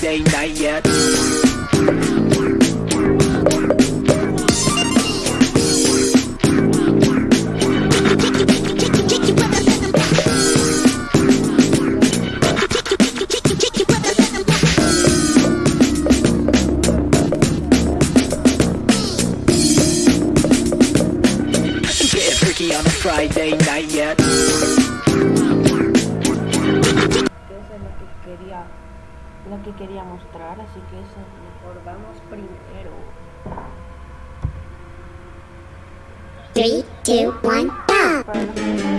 Friday night yet. On a Friday night yet. la que quería mostrar, así que eso, mejor vamos primero. 3, 2, 1, go!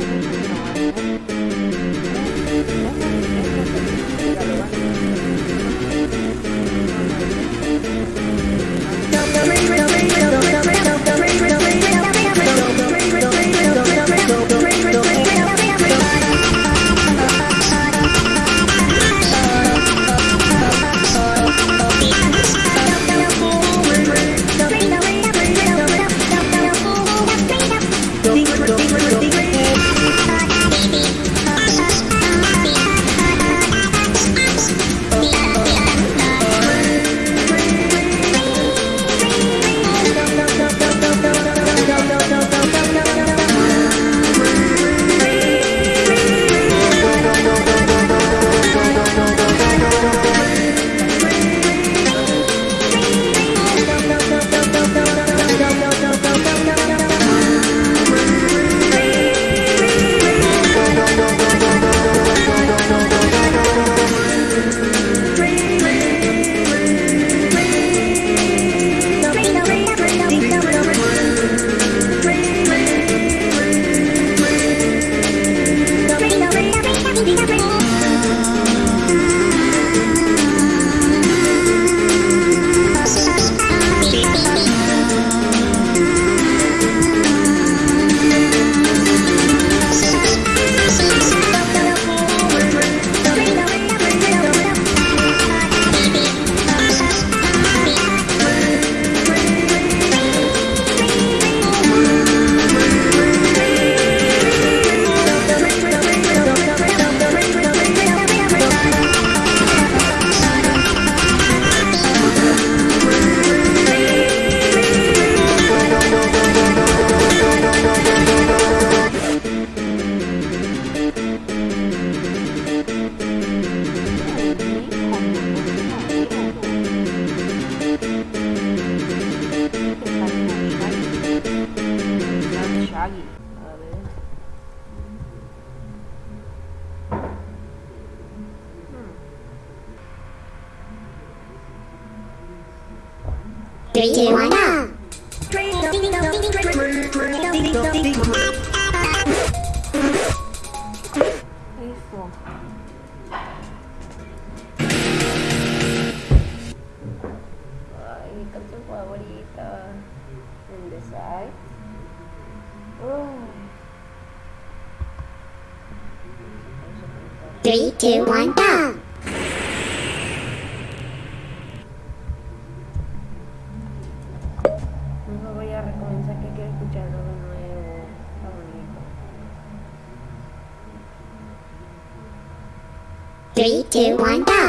Eso. Ay, mi canción favorita. In the side. Three, two, one, go! Three, two, one, go!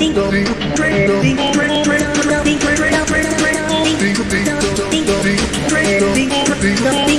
Thank you.